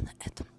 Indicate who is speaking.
Speaker 1: на этом.